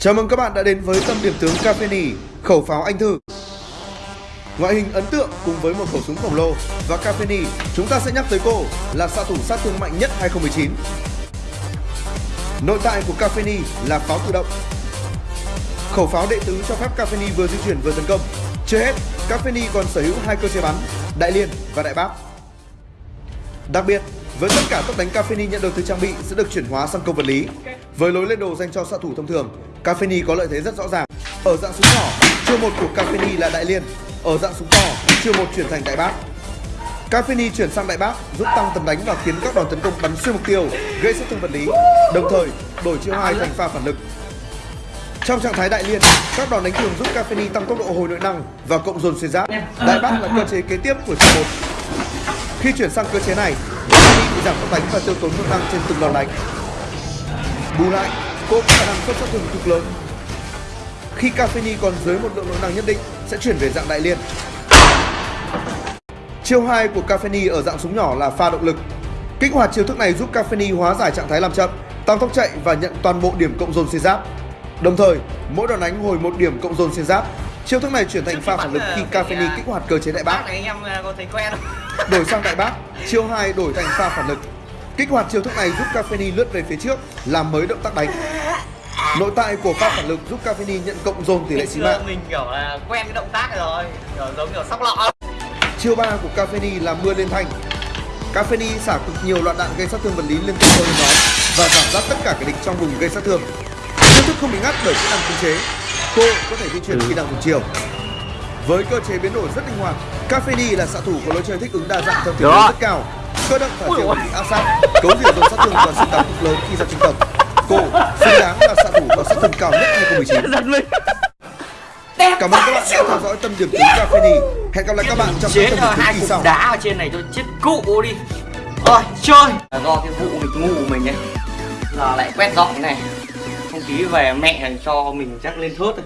Chào mừng các bạn đã đến với tâm điểm tướng Cafeni, khẩu pháo anh thư. Ngoại hình ấn tượng cùng với một khẩu súng khổng lồ và Cafeni, chúng ta sẽ nhắc tới cô là xạ thủ sát thương mạnh nhất 2019. Nội tại của Cafeni là pháo tự động. Khẩu pháo đệ tứ cho phép Cafeni vừa di chuyển vừa tấn công. Chưa hết, Cafeni còn sở hữu hai cơ chế bắn, đại liên và đại bác. Đặc biệt, với tất cả tốc đánh Cafeni nhận được từ trang bị sẽ được chuyển hóa sang công vật lý. Với lối lên đồ dành cho xạ thủ thông thường, Cafeni có lợi thế rất rõ ràng. Ở dạng súng nhỏ, chiêu một của Cafeni là đại liên. Ở dạng súng to, chiêu một chuyển thành đại bác. Cafeni chuyển sang đại bác giúp tăng tầm đánh và khiến các đòn tấn công bắn xuyên mục tiêu, gây sát thương vật lý. Đồng thời, đổi chiêu hai thành pha phản lực. Trong trạng thái đại liên, các đòn đánh thường giúp Cafeni tăng tốc độ hồi nội năng và cộng dồn xuyên giáp. Đại bác là cơ chế kế tiếp của chiêu một. Khi chuyển sang cơ chế này, Cafeni bị giảm tốc đánh và tiêu tốn nội năng trên từng đòn đánh. Bù lại, có khả năng xuất sát thương cực lớn. Khi Cafeni còn dưới một lượng nội năng nhất định sẽ chuyển về dạng đại liên. Chiêu 2 của Cafeni ở dạng súng nhỏ là pha động lực. Kích hoạt chiêu thức này giúp Cafeni hóa giải trạng thái làm chậm, tăng tốc chạy và nhận toàn bộ điểm cộng dồn xuyên giáp. Đồng thời, mỗi đòn đánh hồi một điểm cộng dồn xuyên giáp. Chiêu thức này chuyển thành pha phản lực khi Cafeni kích hoạt cơ chế đại bác. à, không? Đổi sang đại bác, chiêu 2 đổi thành pha phản lực. Kích hoạt chiêu thức này giúp Cafeni lướt về phía trước, làm mới động tác đánh. Nội tại của pha phản lực giúp Cafeni nhận cộng dồn tỷ lệ chí Xưa mạng. mình kiểu là quen cái động tác rồi kiểu giống kiểu sóc lọ Chiêu 3 của Cafeni là mưa lên thanh. Cafeni xả cực nhiều loạt đạn gây sát thương vật lý liên tục theo lên và giảm giáp tất cả kẻ địch trong vùng gây sát thương. Chiêu thức không bị ngắt bởi kỹ năng khống chế. Cô có thể di chuyển khi đang cùng chiều. Với cơ chế biến đổi rất linh hoạt, Cafeni là xạ thủ có lối chơi thích ứng đa dạng theo tình huống rất cao. Cơ động và chiều bị áp sát, cấu rỉa dồn sát thương và sức đóng cực lớn khi ra trung tâm. Cô xứng đáng là xạ thủ có sát thương cao nhất 2019. giật mình Cảm ơn các bạn đã theo dõi tâm điểm tướng Cafeni. Hẹn gặp lại các bạn trong chế các tâm điểm hai kỳ cục sau. đá ở trên này cho chết cụ đi rồi chơi là do cái vụ nghịch ngu của mình ấy giờ lại quét dọn này không khí về mẹ cho mình chắc lên thớt rồi